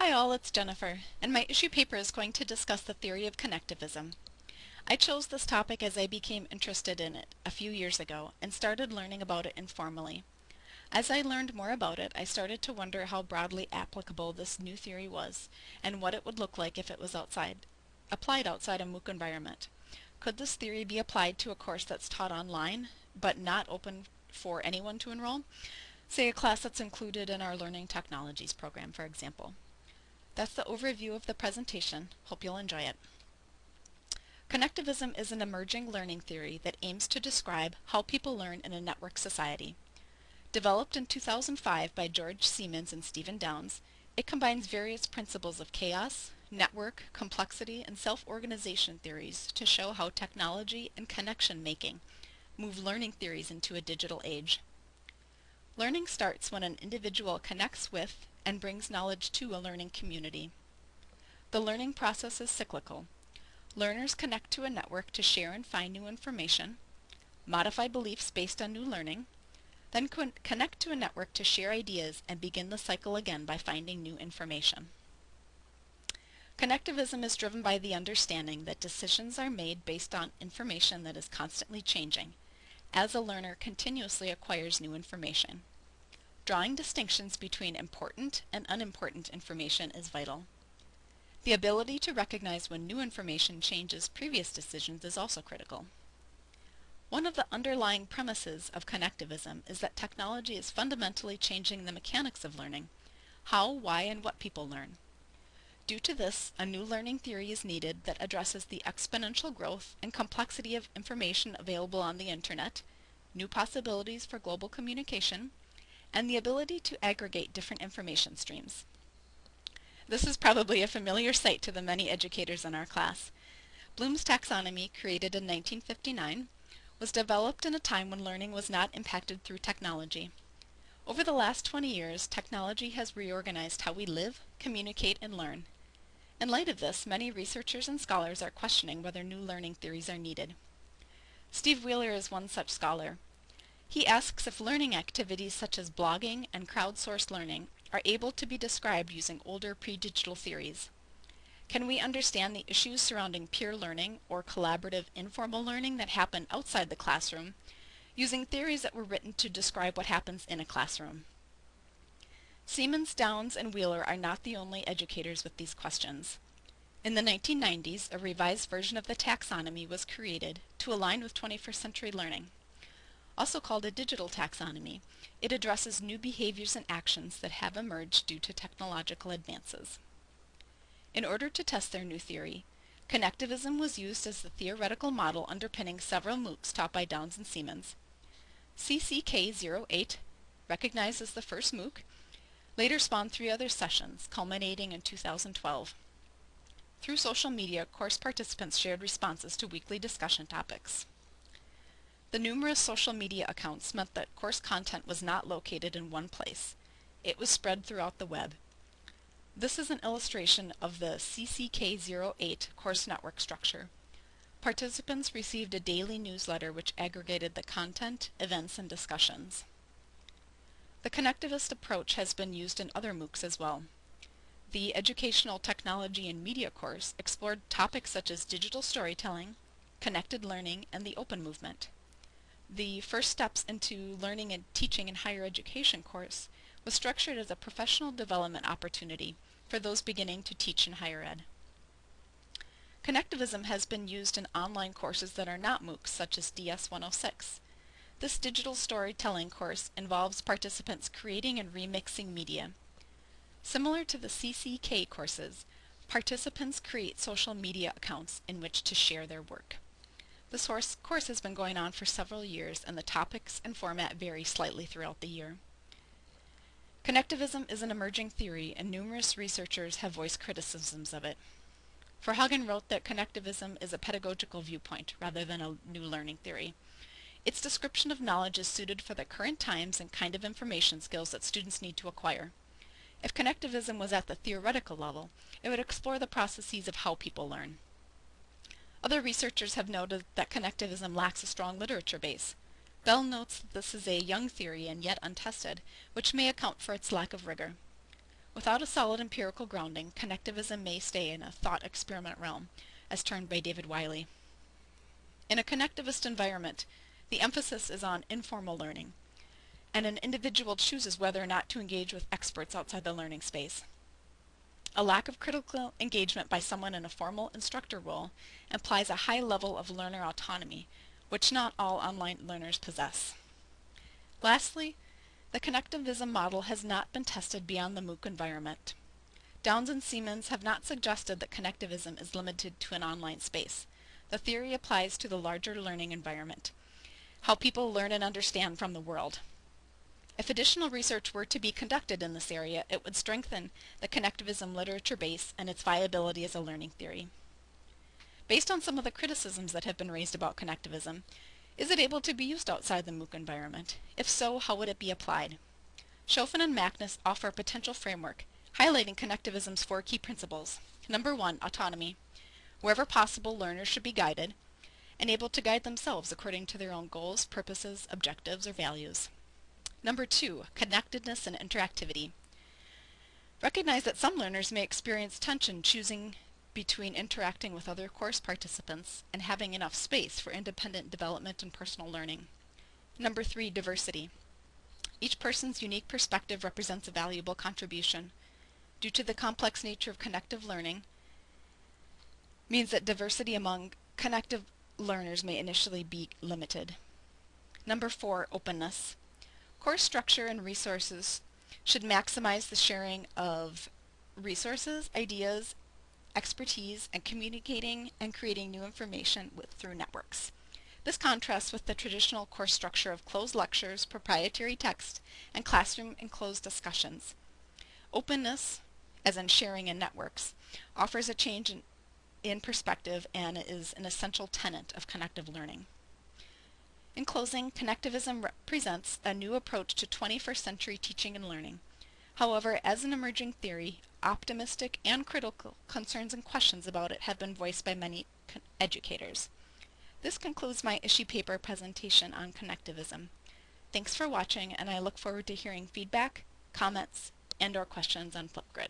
Hi all, it's Jennifer, and my issue paper is going to discuss the theory of connectivism. I chose this topic as I became interested in it a few years ago and started learning about it informally. As I learned more about it, I started to wonder how broadly applicable this new theory was and what it would look like if it was outside, applied outside a MOOC environment. Could this theory be applied to a course that's taught online but not open for anyone to enroll? Say a class that's included in our Learning Technologies program, for example. That's the overview of the presentation. Hope you'll enjoy it. Connectivism is an emerging learning theory that aims to describe how people learn in a network society. Developed in 2005 by George Siemens and Stephen Downes, it combines various principles of chaos, network, complexity, and self-organization theories to show how technology and connection making move learning theories into a digital age. Learning starts when an individual connects with and brings knowledge to a learning community. The learning process is cyclical. Learners connect to a network to share and find new information, modify beliefs based on new learning, then con connect to a network to share ideas and begin the cycle again by finding new information. Connectivism is driven by the understanding that decisions are made based on information that is constantly changing, as a learner continuously acquires new information. Drawing distinctions between important and unimportant information is vital. The ability to recognize when new information changes previous decisions is also critical. One of the underlying premises of connectivism is that technology is fundamentally changing the mechanics of learning, how, why, and what people learn. Due to this, a new learning theory is needed that addresses the exponential growth and complexity of information available on the internet, new possibilities for global communication, and the ability to aggregate different information streams. This is probably a familiar sight to the many educators in our class. Bloom's taxonomy, created in 1959, was developed in a time when learning was not impacted through technology. Over the last 20 years, technology has reorganized how we live, communicate, and learn. In light of this, many researchers and scholars are questioning whether new learning theories are needed. Steve Wheeler is one such scholar. He asks if learning activities such as blogging and crowdsourced learning are able to be described using older pre-digital theories. Can we understand the issues surrounding peer learning or collaborative informal learning that happen outside the classroom using theories that were written to describe what happens in a classroom? Siemens, Downes, and Wheeler are not the only educators with these questions. In the 1990s, a revised version of the taxonomy was created to align with 21st century learning. Also called a digital taxonomy, it addresses new behaviors and actions that have emerged due to technological advances. In order to test their new theory, connectivism was used as the theoretical model underpinning several MOOCs taught by Downes and Siemens. CCK08, recognized as the first MOOC, later spawned three other sessions, culminating in 2012. Through social media, course participants shared responses to weekly discussion topics. The numerous social media accounts meant that course content was not located in one place. It was spread throughout the web. This is an illustration of the CCK08 course network structure. Participants received a daily newsletter which aggregated the content, events, and discussions. The connectivist approach has been used in other MOOCs as well. The Educational Technology and Media course explored topics such as digital storytelling, connected learning, and the open movement. The First Steps into Learning and Teaching in Higher Education course was structured as a professional development opportunity for those beginning to teach in higher ed. Connectivism has been used in online courses that are not MOOCs, such as DS106. This digital storytelling course involves participants creating and remixing media. Similar to the CCK courses, participants create social media accounts in which to share their work. This course has been going on for several years and the topics and format vary slightly throughout the year. Connectivism is an emerging theory and numerous researchers have voiced criticisms of it. Verhagen wrote that connectivism is a pedagogical viewpoint rather than a new learning theory. Its description of knowledge is suited for the current times and kind of information skills that students need to acquire. If connectivism was at the theoretical level, it would explore the processes of how people learn. Other researchers have noted that connectivism lacks a strong literature base. Bell notes that this is a young theory and yet untested, which may account for its lack of rigor. Without a solid empirical grounding, connectivism may stay in a thought experiment realm, as termed by David Wiley. In a connectivist environment, the emphasis is on informal learning, and an individual chooses whether or not to engage with experts outside the learning space. A lack of critical engagement by someone in a formal instructor role implies a high level of learner autonomy, which not all online learners possess. Lastly, the connectivism model has not been tested beyond the MOOC environment. Downes and Siemens have not suggested that connectivism is limited to an online space. The theory applies to the larger learning environment, how people learn and understand from the world. If additional research were to be conducted in this area, it would strengthen the connectivism literature base and its viability as a learning theory. Based on some of the criticisms that have been raised about connectivism, is it able to be used outside the MOOC environment? If so, how would it be applied? Schoffen and Magnus offer a potential framework highlighting connectivism's four key principles. Number one, autonomy. Wherever possible, learners should be guided and able to guide themselves according to their own goals, purposes, objectives, or values. Number two, connectedness and interactivity. Recognize that some learners may experience tension choosing between interacting with other course participants and having enough space for independent development and personal learning. Number three, diversity. Each person's unique perspective represents a valuable contribution. Due to the complex nature of connective learning, means that diversity among connective learners may initially be limited. Number four, openness. Course structure and resources should maximize the sharing of resources, ideas, expertise, and communicating and creating new information with, through networks. This contrasts with the traditional course structure of closed lectures, proprietary text, and classroom enclosed discussions. Openness, as in sharing in networks, offers a change in, in perspective and is an essential tenet of connective learning. In closing, connectivism represents a new approach to 21st century teaching and learning. However, as an emerging theory, optimistic and critical concerns and questions about it have been voiced by many educators. This concludes my issue paper presentation on connectivism. Thanks for watching and I look forward to hearing feedback, comments, and or questions on Flipgrid.